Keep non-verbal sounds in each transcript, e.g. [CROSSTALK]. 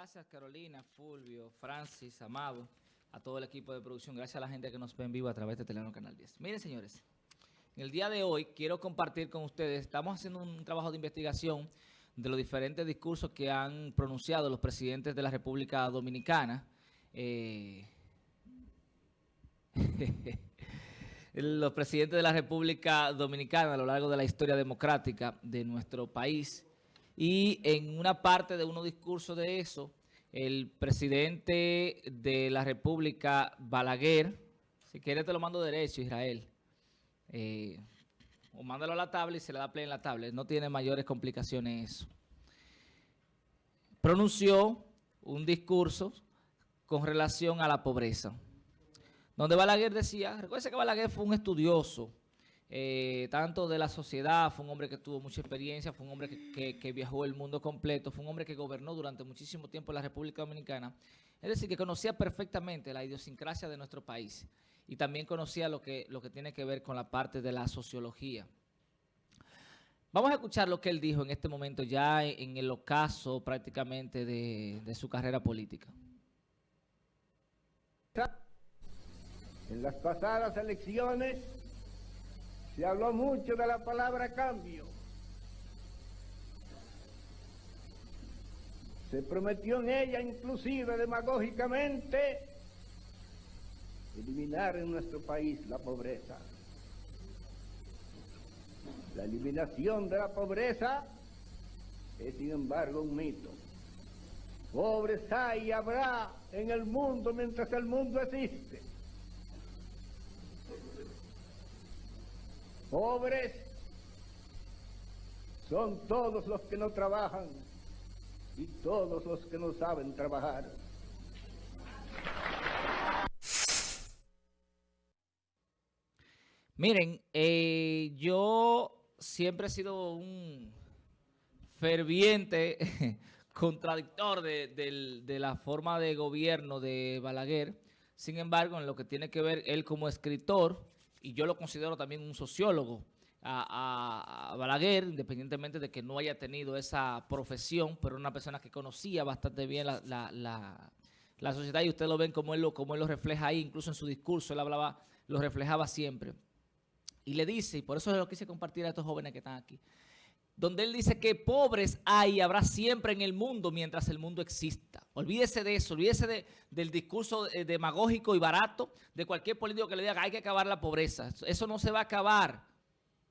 Gracias Carolina, Fulvio, Francis, Amado, a todo el equipo de producción. Gracias a la gente que nos ve en vivo a través de Telenor Canal 10. Miren señores, en el día de hoy quiero compartir con ustedes, estamos haciendo un trabajo de investigación de los diferentes discursos que han pronunciado los presidentes de la República Dominicana. Eh, [LAUGHS] los presidentes de la República Dominicana a lo largo de la historia democrática de nuestro país. Y en una parte de uno discurso de eso, el presidente de la República, Balaguer, si quiere te lo mando derecho, Israel, eh, o mándalo a la tabla y se le da play en la tabla. No tiene mayores complicaciones eso. Pronunció un discurso con relación a la pobreza. Donde Balaguer decía, recuerden que Balaguer fue un estudioso, eh, tanto de la sociedad, fue un hombre que tuvo mucha experiencia, fue un hombre que, viajó el mundo completo, fue un hombre que gobernó durante muchísimo tiempo la República Dominicana. Es decir, que conocía perfectamente la idiosincrasia de nuestro país y también conocía lo que, lo que tiene que ver con la parte de la sociología. Vamos a escuchar lo que él dijo en este momento, ya en el ocaso prácticamente de, de su carrera política. En las pasadas elecciones se habló mucho de la palabra cambio. Se prometió en ella inclusive demagógicamente eliminar en nuestro país la pobreza. La eliminación de la pobreza es sin embargo un mito. Pobres hay y habrá en el mundo mientras el mundo existe. Pobres son todos los que no trabajan y todos los que no saben trabajar. Miren, eh, yo siempre he sido un ferviente [LAUGHS] contradictor de, de, la forma de gobierno de Balaguer. Sin embargo, en lo que tiene que ver él como escritor, y yo lo considero también un sociólogo, a, Balaguer, independientemente de que no haya tenido esa profesión, pero una persona que conocía bastante bien la, sociedad y ustedes lo ven como él lo, como él lo refleja ahí, incluso en su discurso, él hablaba, lo reflejaba siempre. Y le dice, y por eso es lo quise compartir a estos jóvenes que están aquí, donde él dice que pobres hay y habrá siempre en el mundo mientras el mundo exista. Olvídese de eso, olvídese del discurso eh, demagógico y barato de cualquier político que le diga que hay que acabar la pobreza. Eso no se va a acabar,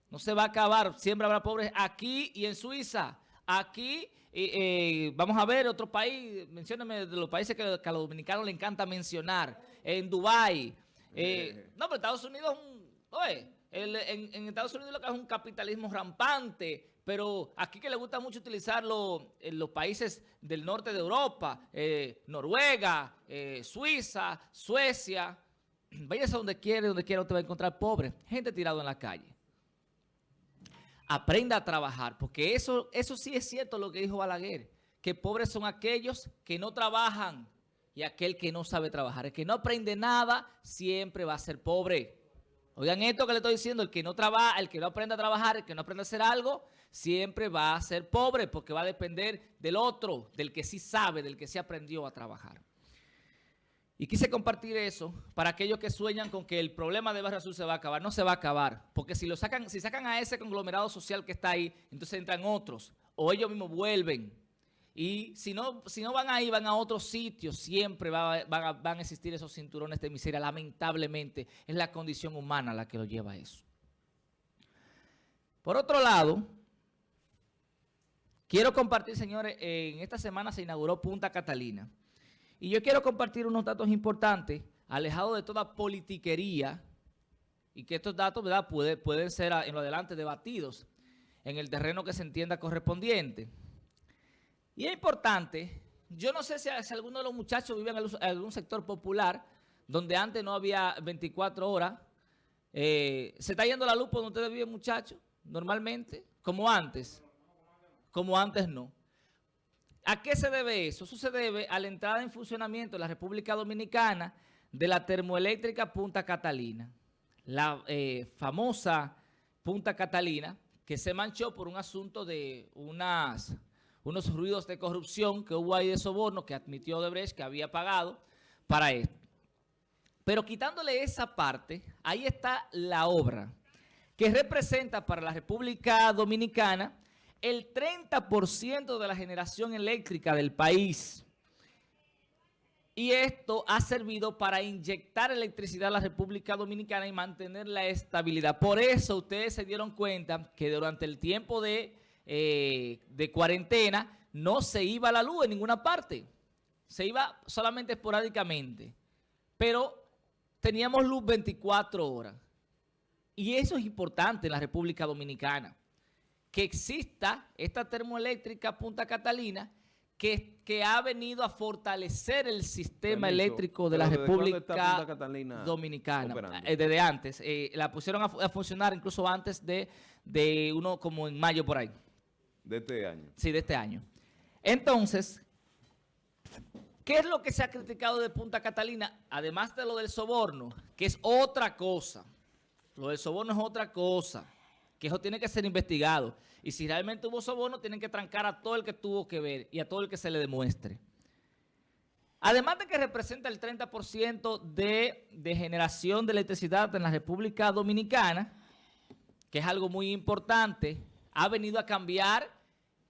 no se va a acabar, siempre habrá pobres aquí y en Suiza. Aquí, eh, vamos a ver otro país, mencióname de los países que, a los dominicanos le encanta mencionar, en Dubái. Eh, no, pero Estados Unidos es un... Oye, en, Estados Unidos lo que es un capitalismo rampante, pero aquí que le gusta mucho utilizarlo en los países del norte de Europa, eh, Noruega, eh, Suiza, Suecia, [CLEARS THROAT] váyase donde quiera, donde quiera usted va a encontrar pobres, gente tirada en la calle. Aprenda a trabajar, porque eso, eso sí es cierto lo que dijo Balaguer, que pobres son aquellos que no trabajan y aquel que no sabe trabajar. El que no aprende nada siempre va a ser pobre. Oigan esto que le estoy diciendo, el que no trabaja, el que no aprende a trabajar, el que no aprende a hacer algo, siempre va a ser pobre porque va a depender del otro, del que sí sabe, del que sí aprendió a trabajar. Y quise compartir eso para aquellos que sueñan con que el problema de Barrio Azul se va a acabar. No se va a acabar, porque si lo sacan, si sacan a ese conglomerado social que está ahí, entonces entran otros, o ellos mismos vuelven y si no, si no van ahí, van a otros sitios, siempre van, a, existir esos cinturones de miseria. Lamentablemente, es la condición humana la que lo lleva a eso. Por otro lado, quiero compartir, señores, en esta semana se inauguró Punta Catalina. Y yo quiero compartir unos datos importantes, alejados de toda politiquería, y que estos datos ¿verdad? pueden ser en lo adelante debatidos en el terreno que se entienda correspondiente. Y es importante, yo no sé si, alguno de los muchachos vive en algún sector popular donde antes no había 24 horas. Eh, ¿Se está yendo la luz por donde ustedes viven, muchachos? Normalmente, como antes. Como antes no. ¿A qué se debe eso? Eso se debe a la entrada en funcionamiento de la República Dominicana de la termoeléctrica Punta Catalina. La eh, famosa Punta Catalina que se manchó por un asunto de unas unos ruidos de corrupción que hubo ahí de soborno que admitió Odebrecht que había pagado para esto. Pero quitándole esa parte, ahí está la obra que representa para la República Dominicana el 30% de la generación eléctrica del país. Y esto ha servido para inyectar electricidad a la República Dominicana y mantener la estabilidad. Por eso ustedes se dieron cuenta que durante el tiempo de, eh, de cuarentena no se iba la luz en ninguna parte. Se iba solamente esporádicamente. Pero teníamos luz 24 horas. Y eso es importante en la República Dominicana. Que exista esta termoeléctrica Punta Catalina que, que ha venido a fortalecer el sistema eléctrico de la República Dominicana. Eh, desde antes. Eh, la pusieron a, funcionar incluso antes de, de uno como en mayo por ahí. De este año. Sí, de este año. Entonces, ¿Qué es lo que se ha criticado de Punta Catalina? Además de lo del soborno, que es otra cosa. Lo del soborno es otra cosa, que eso tiene que ser investigado. Y si realmente hubo soborno, tienen que trancar a todo el que tuvo que ver y a todo el que se le demuestre. Además de que representa el 30% de, de generación de electricidad en la República Dominicana, que es algo muy importante, ha venido a cambiar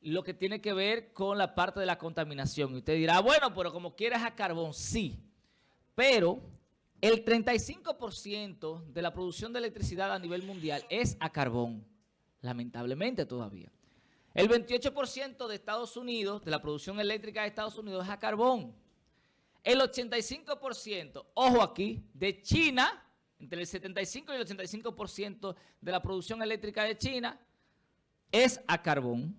lo que tiene que ver con la parte de la contaminación. Y usted dirá, bueno, pero como quieras a carbón, sí. Pero el 35% de la producción de electricidad a nivel mundial es a carbón, lamentablemente todavía. El 28% de Estados Unidos, de la producción eléctrica de Estados Unidos es a carbón. El 85%, ojo aquí, de China, entre el 75 y el 85% de la producción eléctrica de China es a carbón.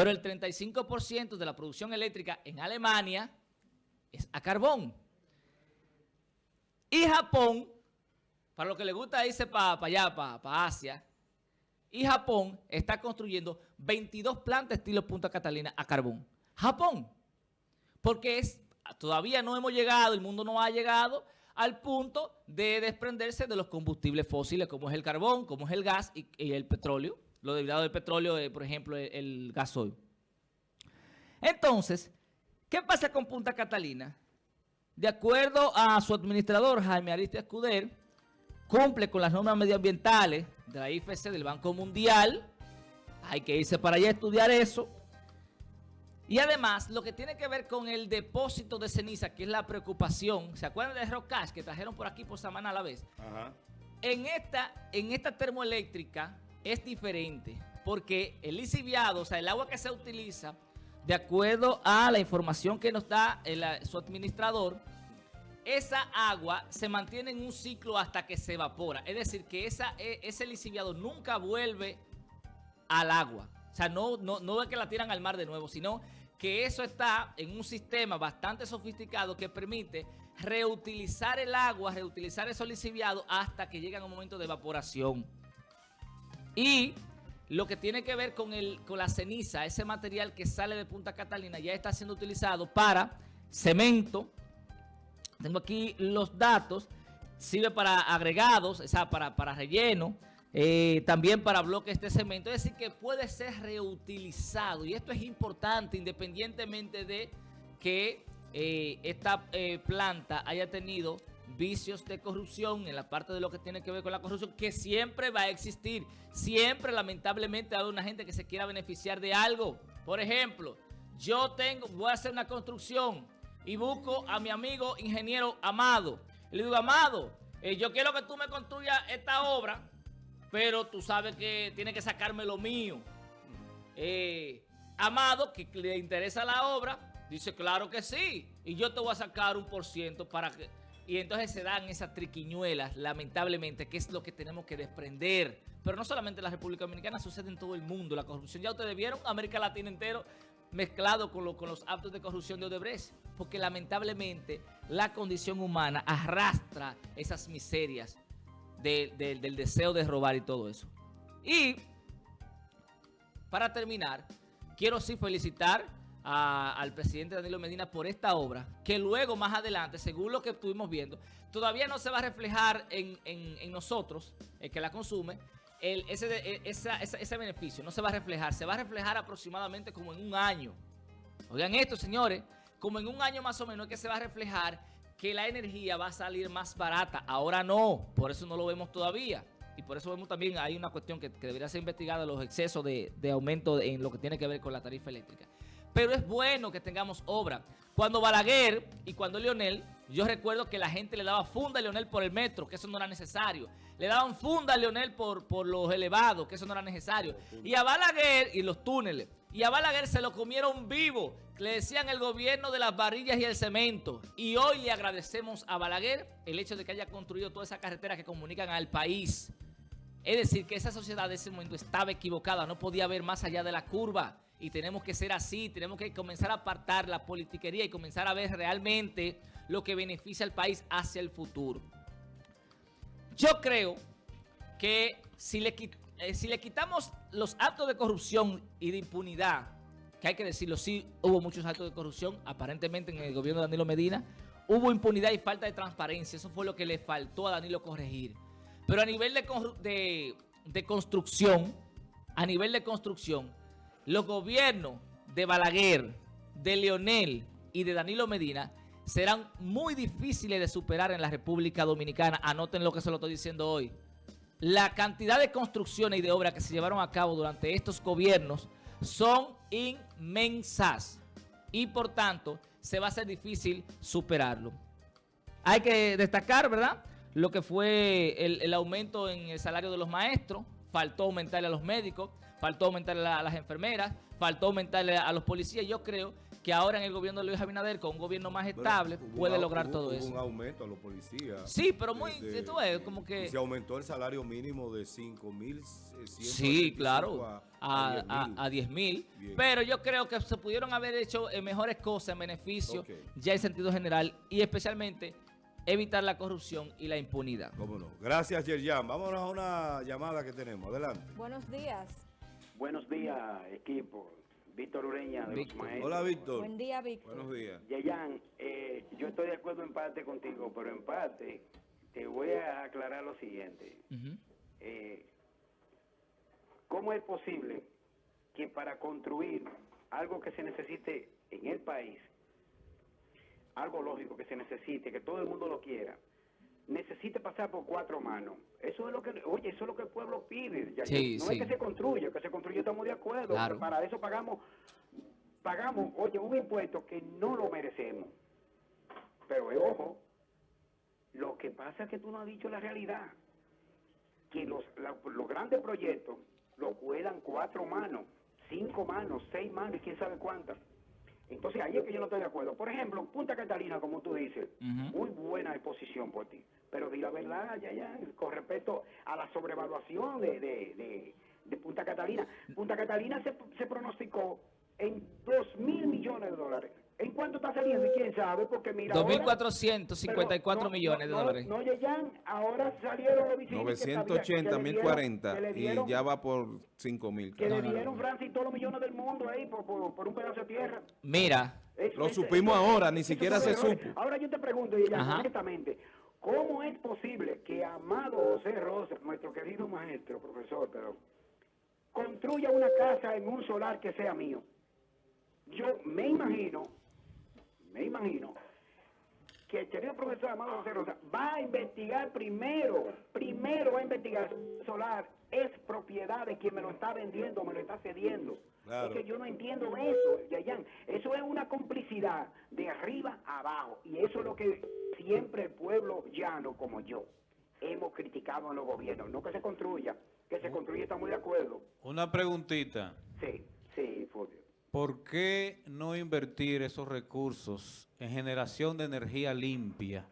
Pero el 35% de la producción eléctrica en Alemania es a carbón. Y Japón, para lo que le gusta irse para allá, para, Asia, y Japón está construyendo 22 plantas estilo Punta Catalina a carbón. Japón. Porque es, todavía no hemos llegado, el mundo no ha llegado al punto de desprenderse de los combustibles fósiles como es el carbón, como es el gas y el petróleo lo derivado del petróleo, eh, por ejemplo, el, gasoil. Entonces, ¿qué pasa con Punta Catalina? De acuerdo a su administrador, Jaime Ariste Escuder, cumple con las normas medioambientales de la IFC del Banco Mundial. Hay que irse para allá a estudiar eso. Y además, lo que tiene que ver con el depósito de ceniza, que es la preocupación. ¿Se acuerdan de Rocash que trajeron por aquí por semana a la vez? En, esta, en esta termoeléctrica es diferente porque el lisiviado, o sea, el agua que se utiliza, de acuerdo a la información que nos da su administrador, esa agua se mantiene en un ciclo hasta que se evapora. Es decir, que e, ese lisiviado nunca vuelve al agua. O sea, no, no, no es que la tiran al mar de nuevo, sino que eso está en un sistema bastante sofisticado que permite reutilizar el agua, reutilizar esos lisiviados hasta que llega un momento de evaporación. Y lo que tiene que ver con, el, con la ceniza, ese material que sale de Punta Catalina, ya está siendo utilizado para cemento. Tengo aquí los datos. Sirve para agregados, o sea, para, para relleno. Eh, también para bloques de cemento. Es decir, que puede ser reutilizado. Y esto es importante independientemente de que eh, esta eh, planta haya tenido vicios de corrupción, en la parte de lo que tiene que ver con la corrupción, que siempre va a existir. Siempre, lamentablemente, hay una gente que se quiera beneficiar de algo. Por ejemplo, yo tengo, voy a hacer una construcción y busco a mi amigo ingeniero Amado. Le digo, Amado, eh, yo quiero que tú me construyas esta obra, pero tú sabes que tiene que sacarme lo mío. Eh, Amado, que le interesa la obra, dice, claro que sí. Y yo te voy a sacar un por ciento para que y entonces se dan esas triquiñuelas, lamentablemente, que es lo que tenemos que desprender. Pero no solamente en la República Dominicana, sucede en todo el mundo. La corrupción, ya ustedes vieron, América Latina entero mezclado con, con los actos de corrupción de Odebrecht. Porque lamentablemente la condición humana arrastra esas miserias del deseo de robar y todo eso. Y para terminar, quiero sí felicitar al presidente Danilo Medina por esta obra, que luego más adelante, según lo que estuvimos viendo, todavía no se va a reflejar en, nosotros, el que la consume, el, ese, ese beneficio no se va a reflejar, se va a reflejar aproximadamente como en un año. Oigan esto, señores, como en un año más o menos que se va a reflejar que la energía va a salir más barata. Ahora no, por eso no lo vemos todavía. Y por eso vemos también, hay una cuestión que, debería ser investigada, los excesos de, de aumento en lo que tiene que ver con la tarifa eléctrica. Pero es bueno que tengamos obra. Cuando Balaguer y cuando Leonel, yo recuerdo que la gente le daba funda a Leonel por el metro, que eso no era necesario. Le daban funda a Leonel por, por los elevados, que eso no era necesario. Y a Balaguer, y los túneles, y a Balaguer se lo comieron vivo. Le decían el gobierno de las varillas y el cemento. Y hoy le agradecemos a Balaguer el hecho de que haya construido toda esa carretera que comunican al país. Es decir, que esa sociedad de ese momento estaba equivocada, no podía ver más allá de la curva y tenemos que ser así, tenemos que comenzar a apartar la politiquería y comenzar a ver realmente lo que beneficia al país hacia el futuro. Yo creo que si le, eh, si le quitamos los actos de corrupción y de impunidad, que hay que decirlo, sí hubo muchos actos de corrupción, aparentemente en el gobierno de Danilo Medina, hubo impunidad y falta de transparencia, eso fue lo que le faltó a Danilo corregir. Pero a nivel de, de, de construcción, a nivel de construcción, los gobiernos de Balaguer, de Leonel y de Danilo Medina serán muy difíciles de superar en la República Dominicana. Anoten lo que se lo estoy diciendo hoy. La cantidad de construcciones y de obras que se llevaron a cabo durante estos gobiernos son inmensas y por tanto se va a ser difícil superarlo. Hay que destacar, ¿verdad? Lo que fue el, el aumento en el salario de los maestros, faltó aumentarle a los médicos, faltó aumentarle a las enfermeras, faltó aumentarle a los policías. Yo creo que ahora en el gobierno de Luis Abinader, con un gobierno más estable, puede lograr todo eso. un aumento a los policías. Sí, pero muy, tú ves, como que... Se aumentó el salario mínimo de 5 mil... Sí, claro, a, 10 mil. Pero yo creo que se pudieron haber hecho eh, mejores cosas en beneficio, ya en sentido general, y especialmente evitar la corrupción y la impunidad. Cómo no. Gracias, Yerjan. Vámonos a una llamada que tenemos. Adelante. Buenos días. Buenos días, equipo. Víctor Ureña de los Maestros. Hola, Víctor. Buen día, Víctor. Buenos días. Yayan, eh, yo estoy de acuerdo en parte contigo, pero en parte te voy a aclarar lo siguiente. Eh, ¿Cómo es posible que para construir algo que se necesite en el país, algo lógico que se necesite, que todo el mundo lo quiera, necesite pasar por cuatro manos. Eso es lo que, oye, eso es lo que el pueblo pide. Ya, no es que se construya, que se construya estamos de acuerdo. Para eso pagamos, pagamos, oye, un impuesto que no lo merecemos. Pero eh, ojo, lo que pasa es que tú no has dicho la realidad. Que los, los grandes proyectos lo cuelan cuatro manos, cinco manos, seis manos y quién sabe cuántas. Entonces ahí es que yo no estoy de acuerdo. Por ejemplo, Punta Catalina, como tú dices, muy buena exposición por ti. Pero di la verdad, ya, ya, con respecto a la sobrevaluación de, de, de, Punta Catalina. Punta Catalina se, se pronosticó en dos mil millones de dólares. ¿En cuánto está saliendo? ¿Quién sabe? Porque mira 2.454 millones de dólares. No, no, ahora salieron los 980, 1040 y ya va por 5.000. Que le dieron Francia todos los millones del mundo ahí por, por, un pedazo de tierra. Mira. lo supimos ahora, ni siquiera se supo. Ahora yo te pregunto, y ya directamente, ¿cómo es posible que Amado José Rosa, nuestro querido maestro, profesor, pero construya una casa en un solar que sea mío? Yo me imagino me imagino que el querido profesor Amado José Rosa va a investigar primero, primero va a investigar solar es propiedad de quien me lo está vendiendo, me lo está cediendo. Es que yo no entiendo eso, Yayan. Eso es una complicidad de arriba a abajo. Y eso es lo que siempre el pueblo llano, como yo, hemos criticado en los gobiernos. No que se construya, que se construya, estamos de acuerdo. Una preguntita. Sí, sí, Fulvio. ¿Por qué no invertir esos recursos en generación de energía limpia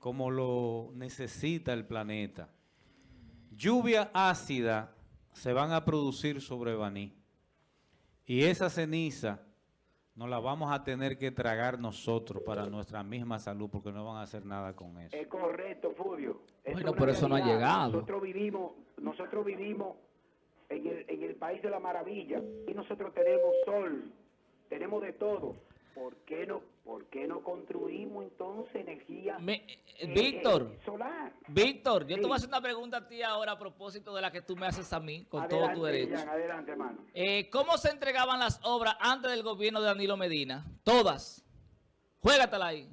como lo necesita el planeta? Lluvia ácida se van a producir sobre Baní y esa ceniza no la vamos a tener que tragar nosotros para nuestra misma salud porque no van a hacer nada con eso. Es correcto, Fulvio. bueno, por eso no ha llegado. Nosotros vivimos, nosotros vivimos en el, en el país de la maravilla. Y nosotros tenemos sol, tenemos de todo. ¿por qué no, por qué no construimos entonces energía Me- eh, eh, Víctor, eh, solar? Víctor, yo te voy a hacer una pregunta a ti ahora a propósito de la que tú me haces a mí, con todo tu derecho. Jan, adelante, hermano. Eh, ¿Cómo se entregaban las obras antes del gobierno de Danilo Medina? Todas. Juégatela ahí.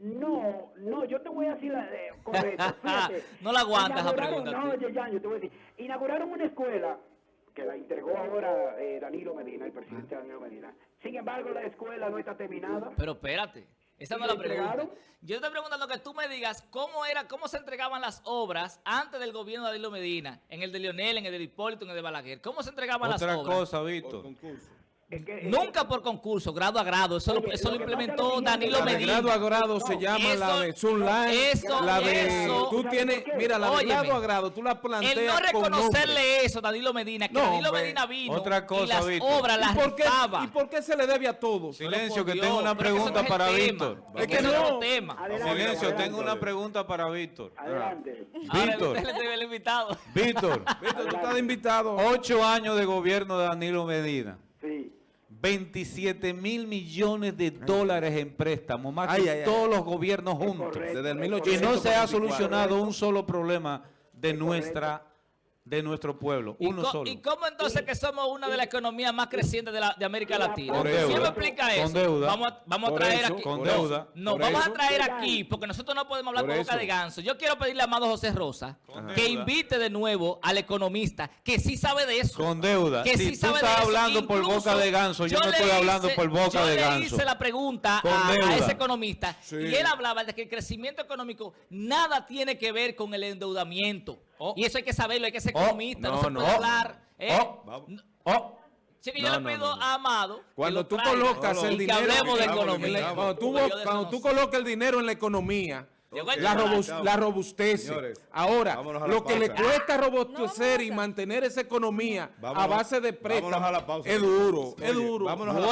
No, no, yo te voy a decir la eh, correcto. [LAUGHS] fíjate. No la aguantas la Inauguraron- pregunta, No, tú. Yeyan, yo te voy a decir. Inauguraron una escuela que la entregó ahora eh, Danilo Medina, el presidente Danilo Medina. Sin embargo, la escuela no está terminada. Pero espérate, esa ¿Y no la pregunta. entregaron? Yo te preguntando que tú me digas cómo era, cómo se entregaban las obras antes del gobierno de Danilo Medina, en el de Lionel, en el de Hipólito, en el de Balaguer. ¿Cómo se entregaban Otra las obras? cosa, Por Víctor. Concurso. Es que- es Nunca por concurso, grado a grado. Eso, lo, Oye, eso lo implementó Danilo La de Medina. grado a grado se No, llama la eso- de Sunline. eso- la de, eso- tú ¿Sabes tienes, mira, la de Óyeme, grado a grado, tú la planteas El no con reconocerle eso a Danilo Medina, que No, Danilo hombre. Medina vino Otra cosa, y las Víctor. obras las ¿Y por, qué. ¿Y por qué se le debe a todos? Silencio, que tengo una pregunta para tema. Víctor. Es que no. otro tema. Adelante, Silencio, adelante. tengo una pregunta para Víctor. Adelante. Víctor. [LAUGHS] Víctor, Víctor, tú estás de invitado. ocho años de gobierno de Danilo Medina. Sí. 27 mil millones de dólares en préstamos, más Ay, que ay, ay. todos los gobiernos juntos. correcto. Desde el Y 1844. no se ha solucionado un solo problema de nuestra de nuestro pueblo, ¿Y, uno solo. y cómo entonces que somos una de las economías más crecientes de, la, de América Latina? Con ¿Quién deuda. me explica eso? Con deuda. Vamos a, vamos a traer eso, aquí. con no, deuda. No, Por vamos eso. a traer aquí, porque nosotros no podemos hablar Por con boca de ganso. Yo quiero pedirle a Amado José Rosa Con que deuda. invite de nuevo al economista que sí sabe de eso. Con deuda. Que Si sí tú sabe de estás eso. hablando por Incluso, boca de ganso, yo no le estoy hablando por boca yo de le ganso. hice la pregunta a, ese economista Sí. y él hablaba de que el crecimiento económico nada tiene que ver con el endeudamiento. Oh. Y eso hay que saberlo, hay que ser Oh. economista, no, No, se no. puede hablar. ¿eh? Oh. Vamos. Oh, Así que yo No, le pido no, no. a Amado. que Cuando tú traiga colocas el que dinero... hablemos de en la- economía. Cuando tú, cuando colocas el dinero en la economía, la, chocolate. robus- la robustece. Señores, Ahora, lo que le cuesta No, robustecer y mantener esa economía a base de vámonos a la préstamos pausa. es duro, Oye, es duro. vámonos a la